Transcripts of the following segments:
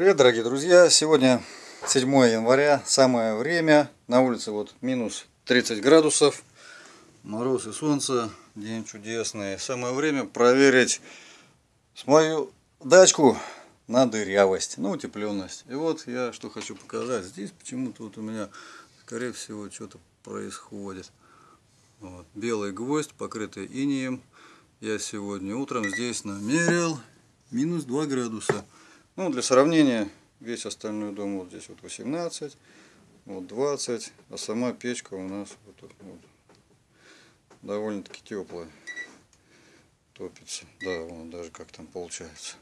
Привет, дорогие друзья! Сегодня 7 января, самое время. На улице вот минус 30 градусов. Мороз и солнце, день чудесный. Самое время проверить мою дачку на дырявость, на утепленность. И вот я что хочу показать. Здесь почему-то вот у меня, скорее всего, что-то происходит. Вот. Белый гвоздь, покрытый инеем. Я сегодня утром здесь намерил минус 2 градуса. Ну, для сравнения, весь остальной дом вот здесь вот 18, вот 20, а сама печка у нас вот, вот, довольно-таки теплая. Топится. Да, вон даже как там получается.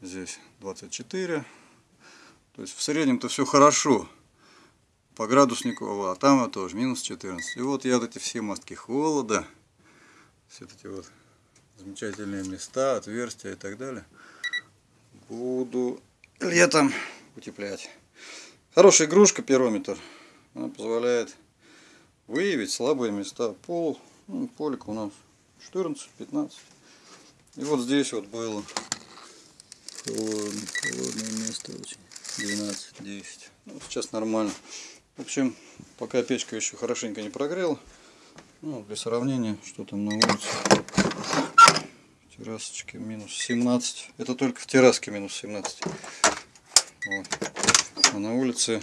Здесь 24. То есть в среднем-то все хорошо. По градуснику, а там вот тоже минус 14. И вот я вот эти все мостки холода, все эти вот замечательные места, отверстия и так далее буду летом утеплять. Хорошая игрушка пирометр. Она позволяет выявить слабые места. Пол, ну, полик у нас 14-15. И вот здесь вот было холодное, холодное место очень. 12-10. Ну, сейчас нормально. В общем, пока печка еще хорошенько не прогрела. Ну, для сравнения, что там на улице террасочке минус 17 это только в терраске минус 17 вот. а на улице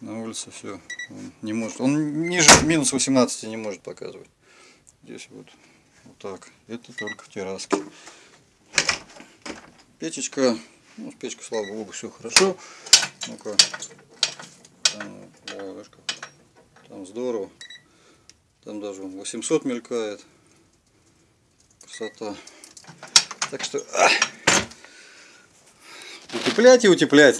на улице все он не может он ниже минус 18 не может показывать. Здесь вот вот так. Это только в терраске. Печечка ну, с печкой слава богу все хорошо. Ну-ка. Там, там здорово. Там даже 800 мелькает красота. Так что утеплять и утеплять.